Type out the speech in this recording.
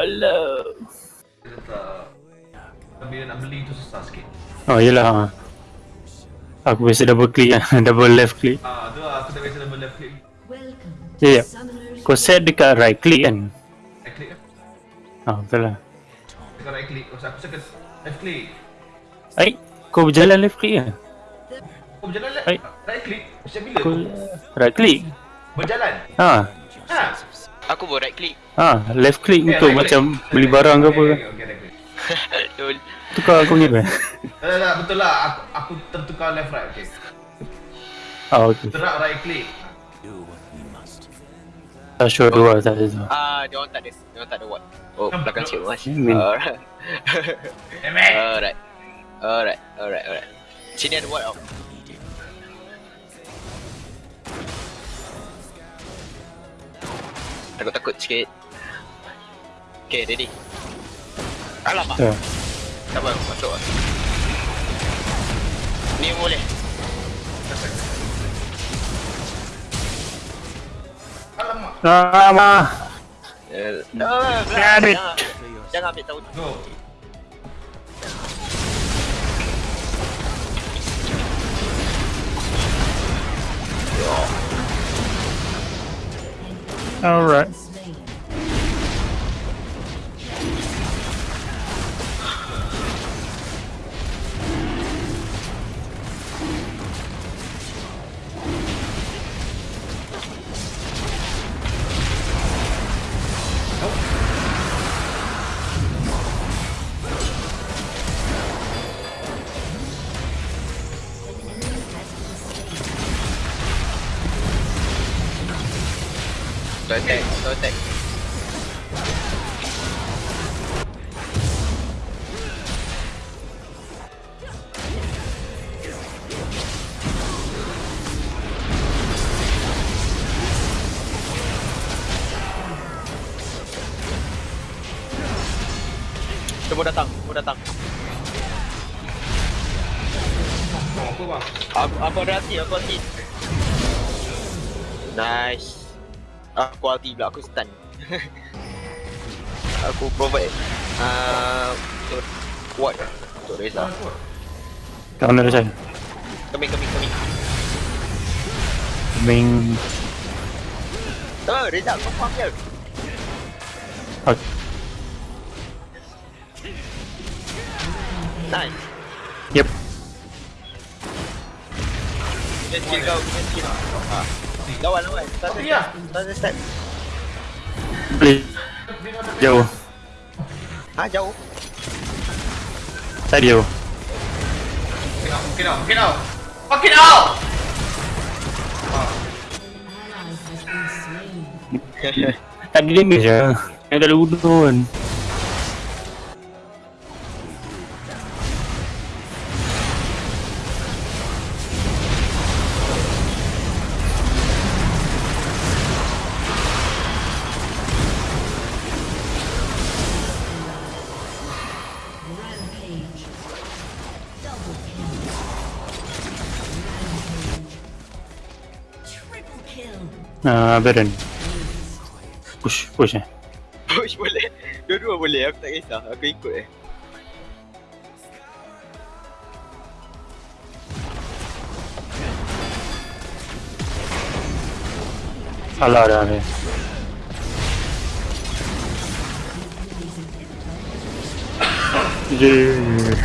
Tak Bila nak beli tu susah sikit Oh yelah. Aku biasa double click kan. double left click. Ah, tu lah aku tak biasa double left click Ya, ya. Kau set dekat right click kan? Right click kan Ah, betul lah. Tekan right click Lepas aku tekan left click Ai, kau berjalan left click kan? Kau berjalan left. Right click Macam bila Kau kau right click. berjalan Ha. Ha Aku buat right click. Ha, left click Eh, untuk right macam click. beli barang ke apa. Okay, okay, okay, right. Lol. Tukar kau punya apa? Tak, tak, betul lah Aku, aku tertukar left right Okay Ah, okey. Terak right click Tak sure dua tak ada tu. Ah, dia orang tak ada. Dia orang tak ada what. Oh, belakang cik mas. Alright. It Alright. Alright. Alright. Alright. Sini ada what? Oh. Takut-takut sikit. Okay, ready. Alamak. Ya. Tak apa, masuk lah. Ni boleh. Alamak Lama. Eh, it. Jangan, ambil tahu. Go Alright. Auto attack, auto attack. Semua datang, semua datang. Apa bang Aku, aku ada hati, aku hati. Nice. Aku ulti pula, aku stun. aku provide uh, untuk what untuk Reza. Counter saya. Kami, kami, kami. Main. Oh, Reza, kau faham ke? Okay. Nice. Yep. Kita skill kau, kita skill. Lawan, lawan. Start, Apa dia? start, start, start. Boleh. Jauh. Ha, jauh. Tak jauh. Get out, get out, get out Fuck it out Tak ada damage lah. Yang dah udun. Ah, Baron. Push, push eh. Push boleh. Dua-dua boleh, aku tak kisah. Aku ikut eh. Salah dah ni. Je.